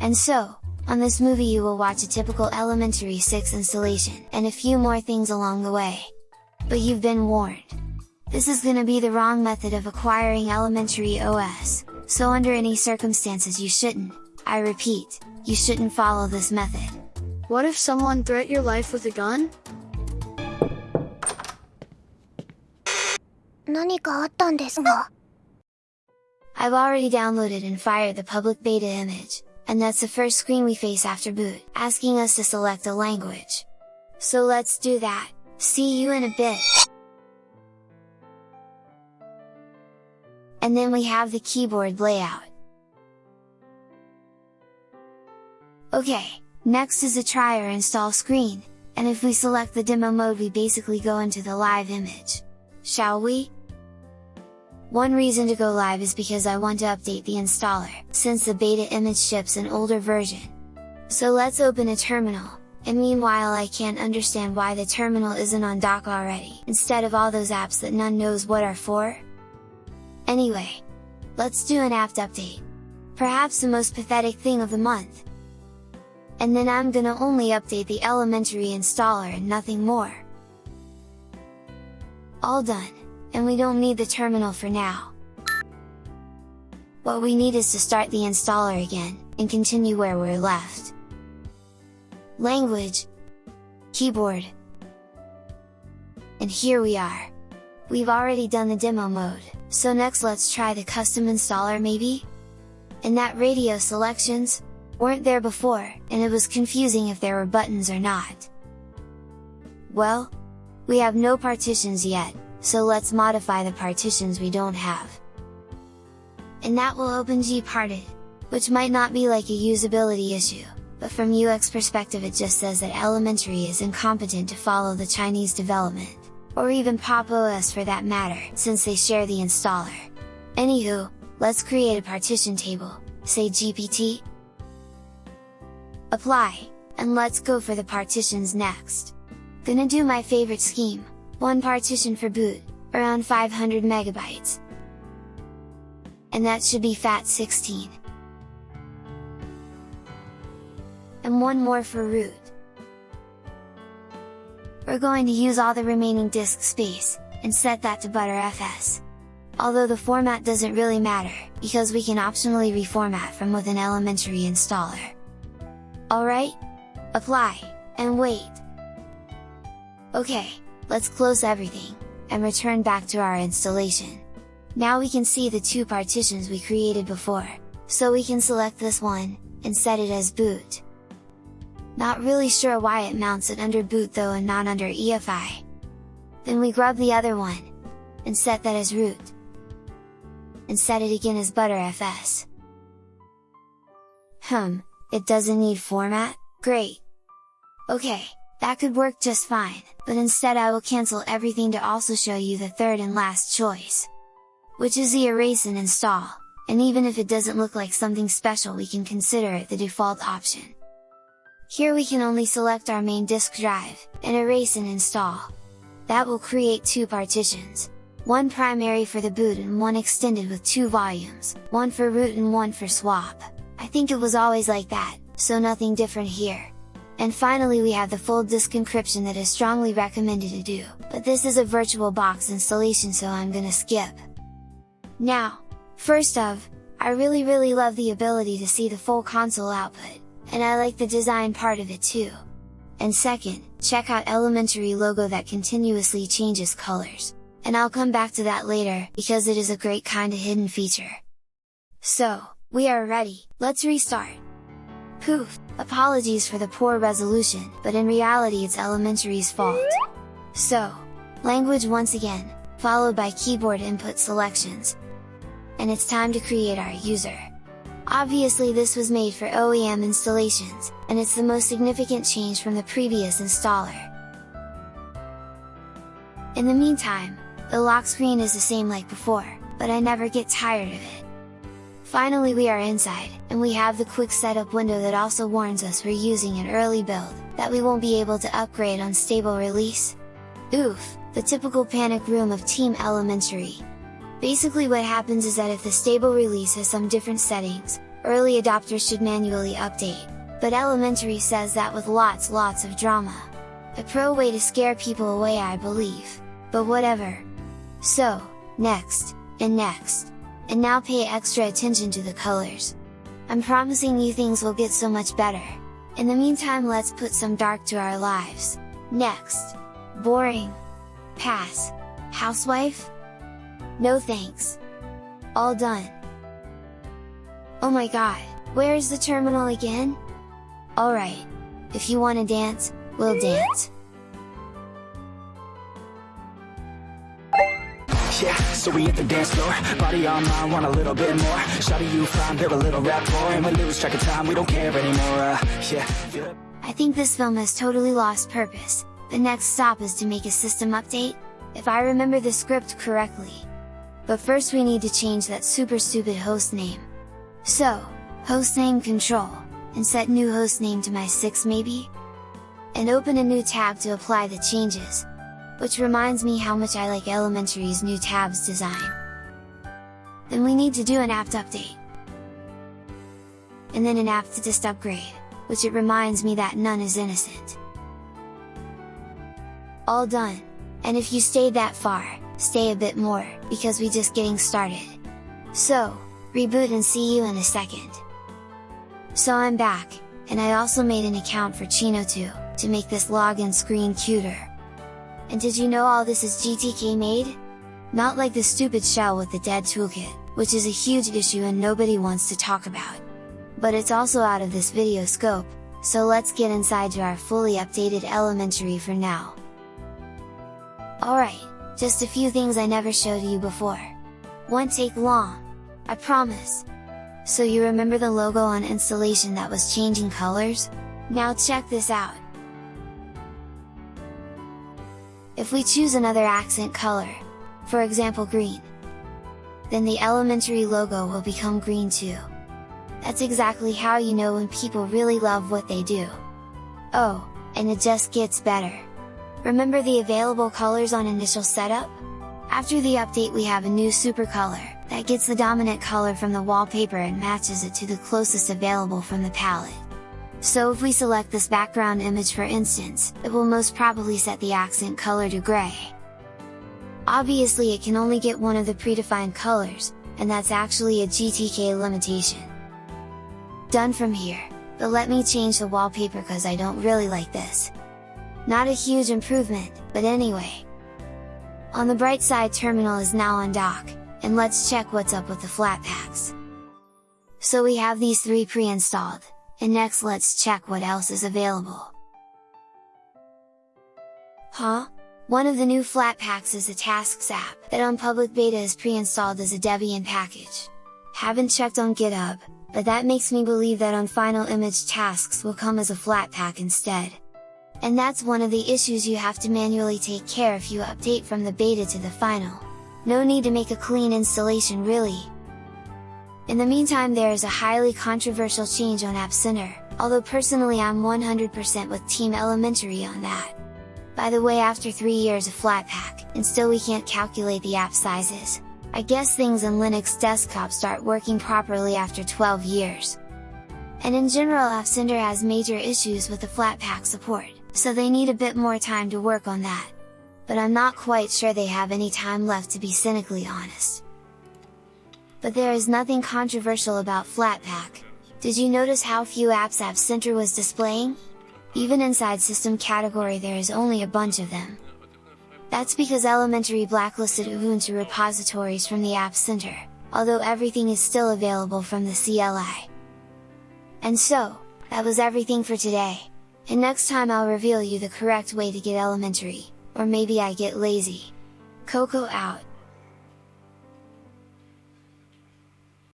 And so, on this movie you will watch a typical Elementary 6 installation, and a few more things along the way. But you've been warned! This is gonna be the wrong method of acquiring Elementary OS, so under any circumstances you shouldn't, I repeat, you shouldn't follow this method. What if someone threat your life with a gun? 何かあったんですか I've already downloaded and fired the public beta image, and that's the first screen we face after boot, asking us to select a language. So let's do that, see you in a bit! And then we have the keyboard layout. Okay, next is the try or install screen, and if we select the demo mode we basically go into the live image. Shall we? One reason to go live is because I want to update the installer, since the beta image ships an older version. So let's open a terminal, and meanwhile I can't understand why the terminal isn't on dock already, instead of all those apps that none knows what are for? Anyway, let's do an apt update. Perhaps the most pathetic thing of the month. And then I'm gonna only update the elementary installer and nothing more. All done and we don't need the terminal for now. What we need is to start the installer again, and continue where we're left. Language Keyboard And here we are! We've already done the demo mode, so next let's try the custom installer maybe? And that radio selections, weren't there before, and it was confusing if there were buttons or not. Well, we have no partitions yet, so let's modify the partitions we don't have. And that will open gparted, which might not be like a usability issue, but from UX perspective it just says that Elementary is incompetent to follow the Chinese development, or even Pop! OS for that matter, since they share the installer. Anywho, let's create a partition table, say GPT? Apply, and let's go for the partitions next. Gonna do my favorite scheme, one partition for boot, around 500 megabytes. And that should be FAT16. And one more for root. We're going to use all the remaining disk space, and set that to Btrfs. Although the format doesn't really matter, because we can optionally reformat from within elementary installer. Alright? Apply, and wait! Okay, let's close everything, and return back to our installation. Now we can see the two partitions we created before, so we can select this one, and set it as boot. Not really sure why it mounts it under boot though and not under EFI. Then we grab the other one, and set that as root. And set it again as Btrfs. Hmm, it doesn't need format? Great! Okay, that could work just fine, but instead I will cancel everything to also show you the third and last choice. Which is the erase and install, and even if it doesn't look like something special we can consider it the default option. Here we can only select our main disk drive, and erase and install. That will create two partitions, one primary for the boot and one extended with two volumes, one for root and one for swap. I think it was always like that, so nothing different here. And finally we have the full disk encryption that is strongly recommended to do, but this is a VirtualBox installation so I'm gonna skip. Now, first of, I really really love the ability to see the full console output, and I like the design part of it too. And second, check out elementary logo that continuously changes colors, and I'll come back to that later, because it is a great kinda hidden feature. So, we are ready, let's restart! Poof! Apologies for the poor resolution, but in reality it's Elementary's fault. So, language once again, followed by keyboard input selections. And it's time to create our user. Obviously this was made for OEM installations, and it's the most significant change from the previous installer. In the meantime, the lock screen is the same like before, but I never get tired of it. Finally we are inside, and we have the quick setup window that also warns us we're using an early build, that we won't be able to upgrade on stable release. Oof, the typical panic room of Team Elementary. Basically what happens is that if the stable release has some different settings, early adopters should manually update, but Elementary says that with lots lots of drama. A pro way to scare people away I believe, but whatever. So, next, and next, and now pay extra attention to the colors. I'm promising you things will get so much better. In the meantime let's put some dark to our lives. Next! Boring! Pass! Housewife? No thanks! All done! Oh my god, where is the terminal again? Alright, if you wanna dance, we'll dance! Yeah, so we hit the dance floor Body on mine, want a little bit more Shawty you fine, build a little rapport And we lose track of time, we don't care anymore uh, Yeah, I think this film has totally lost purpose. The next stop is to make a system update, if I remember the script correctly. But first we need to change that super stupid host name. So, host name control, and set new host name to my 6 maybe? And open a new tab to apply the changes, which reminds me how much I like Elementary's new tabs design. Then we need to do an apt update. And then an apt dist upgrade which it reminds me that none is innocent. All done! And if you stayed that far, stay a bit more, because we just getting started. So, reboot and see you in a second. So I'm back, and I also made an account for Chino2, to make this login screen cuter. And did you know all this is GTK made? Not like the stupid shell with the dead toolkit, which is a huge issue and nobody wants to talk about but it's also out of this video scope, so let's get inside to our fully updated elementary for now. Alright, just a few things I never showed you before. Won't take long, I promise! So you remember the logo on installation that was changing colors? Now check this out! If we choose another accent color, for example green, then the elementary logo will become green too. That's exactly how you know when people really love what they do. Oh, and it just gets better! Remember the available colors on initial setup? After the update we have a new super color, that gets the dominant color from the wallpaper and matches it to the closest available from the palette. So if we select this background image for instance, it will most probably set the accent color to gray. Obviously it can only get one of the predefined colors, and that's actually a GTK limitation. Done from here, but let me change the wallpaper cause I don't really like this. Not a huge improvement, but anyway. On the bright side terminal is now on dock, and let's check what's up with the Flatpaks. So we have these three pre-installed, and next let's check what else is available. Huh? One of the new Flatpaks is the Tasks app, that on public beta is pre-installed as a Debian package. Haven't checked on GitHub, but that makes me believe that on final image tasks will come as a Flatpak instead. And that's one of the issues you have to manually take care if you update from the beta to the final. No need to make a clean installation really! In the meantime there is a highly controversial change on App Center, although personally I'm 100% with Team Elementary on that. By the way after 3 years of Flatpak, and still we can't calculate the app sizes, I guess things in Linux desktop start working properly after 12 years. And in general App Center has major issues with the Flatpak support, so they need a bit more time to work on that. But I'm not quite sure they have any time left to be cynically honest. But there is nothing controversial about Flatpak. Did you notice how few apps App Center was displaying? Even inside system category there is only a bunch of them. That's because Elementary blacklisted Ubuntu repositories from the App Center, although everything is still available from the CLI. And so, that was everything for today, and next time I'll reveal you the correct way to get Elementary, or maybe I get lazy. Coco out!